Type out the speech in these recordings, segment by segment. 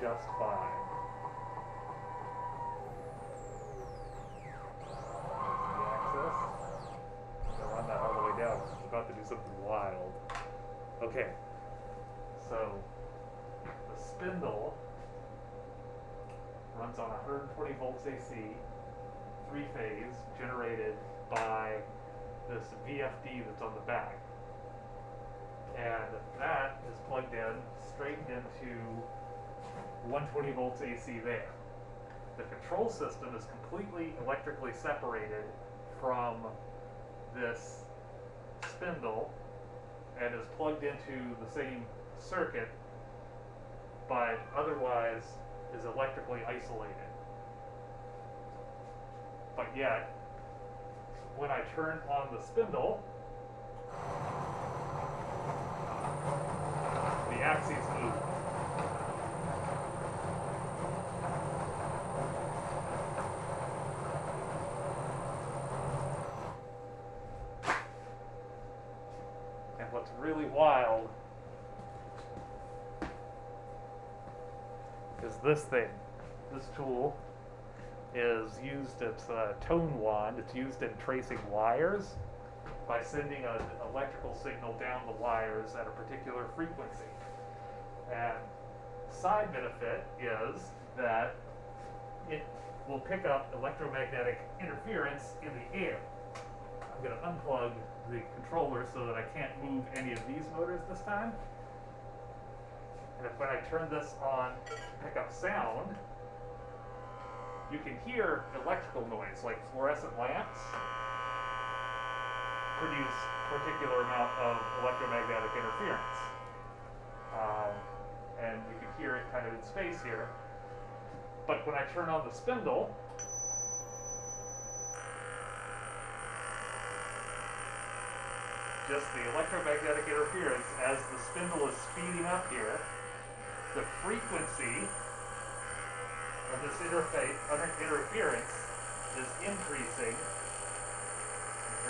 just fine. The axis. Gonna run that all the way down. About to do something wild. Okay. So the spindle runs on 120 volts AC, three phase, generated by this VFD that's on the back. And that is plugged in straight into 120 volts AC there. The control system is completely electrically separated from this spindle and is plugged into the same circuit, but otherwise is electrically isolated. But yet, when I turn on the spindle, the axes move. And what's really wild is this thing. This tool is used, it's a tone wand, it's used in tracing wires by sending an electrical signal down the wires at a particular frequency. And side benefit is that it will pick up electromagnetic interference in the air. I'm going to unplug the controller so that I can't move any of these motors this time. And if when I turn this on pick up sound, you can hear electrical noise, like fluorescent lamps produce particular amount of electromagnetic interference. Um, and you can hear it kind of in space here. But when I turn on the spindle, just the electromagnetic interference as the spindle is speeding up here, the frequency of this interface, interference is increasing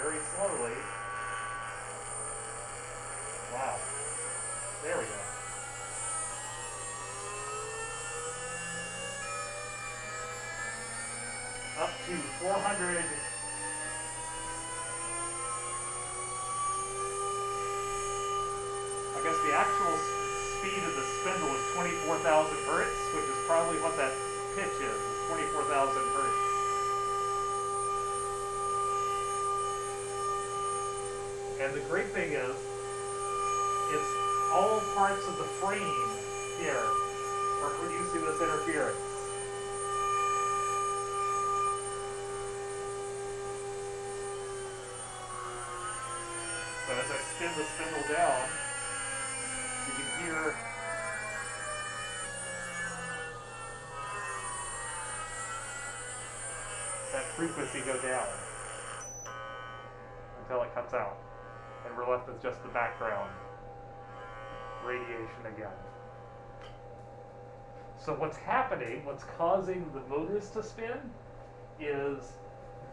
very slowly. Wow. There we go. Up to 400 I guess the actual speed of the spindle is 24,000 hertz, which is probably what that pitch is, 24,000 hertz. And the great thing is, it's all parts of the frame here are producing this interference. So as I spin the spindle down, hear that frequency go down until it cuts out. And we're left with just the background radiation again. So what's happening, what's causing the motors to spin, is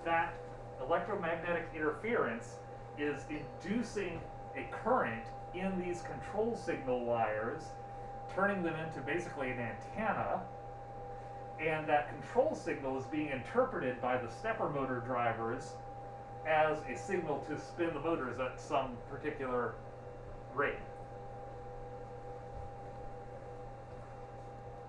that electromagnetic interference is inducing a current in these control signal wires, turning them into basically an antenna, and that control signal is being interpreted by the stepper motor drivers as a signal to spin the motors at some particular rate.